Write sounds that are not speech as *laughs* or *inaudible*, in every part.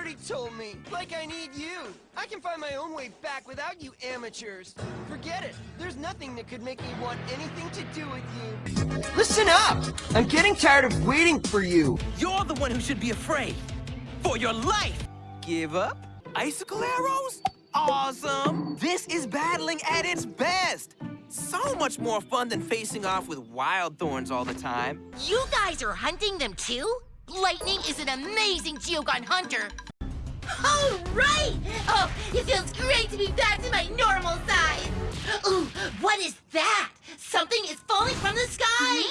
already told me. Like I need you. I can find my own way back without you amateurs. Forget it. There's nothing that could make me want anything to do with you. Listen up! I'm getting tired of waiting for you. You're the one who should be afraid. For your life. Give up? Icicle arrows? Awesome! This is battling at its best. So much more fun than facing off with wild thorns all the time. You guys are hunting them too? Lightning is an amazing Geogon hunter. All right! Oh, it feels great to be back to my normal size. Ooh, what is that? Something is falling from the sky.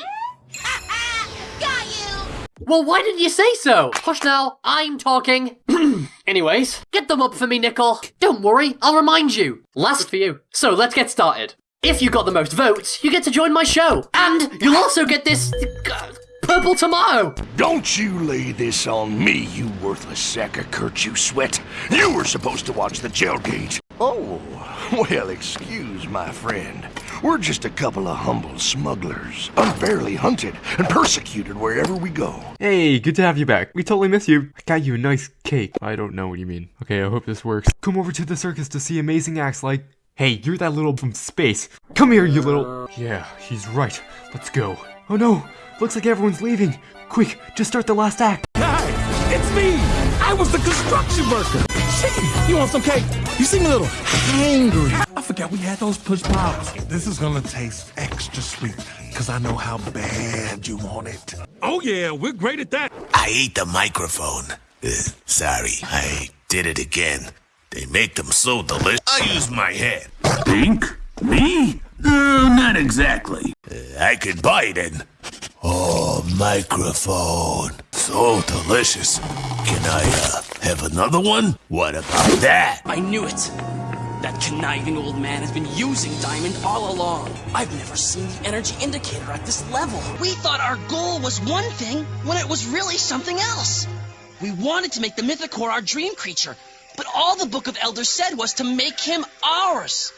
*laughs* Got you! Well, why didn't you say so? Hush now, I'm talking. *clears throat* Anyways, get them up for me, Nickel. Don't worry, I'll remind you. Last for you. So let's get started. If you got the most votes, you get to join my show. And you'll also get this... Purple tomorrow. Don't you lay this on me, you worthless sack of Kurt, you sweat. You were supposed to watch the jailgate. Oh, well, excuse my friend. We're just a couple of humble smugglers, unfairly hunted and persecuted wherever we go. Hey, good to have you back. We totally miss you. I got you a nice cake. I don't know what you mean. Okay, I hope this works. Come over to the circus to see amazing acts like... Hey, you're that little from space. Come here, you little... Yeah, he's right. Let's go. Oh no, looks like everyone's leaving. Quick, just start the last act. Hi, it's me. I was the construction worker. Shit, you want some cake? You seem a little hangry. I forgot we had those push pops. This is gonna taste extra sweet, because I know how bad you want it. Oh yeah, we're great at that. I ate the microphone. Uh, sorry, I did it again. They make them so delicious. I use my head. Think? Me? Uh, not exactly. Uh, I could bite it. Oh, microphone. So delicious. Can I, uh, have another one? What about that? I knew it. That conniving old man has been using Diamond all along. I've never seen the energy indicator at this level. We thought our goal was one thing when it was really something else. We wanted to make the Mythicore our dream creature, but all the Book of Elders said was to make him ours.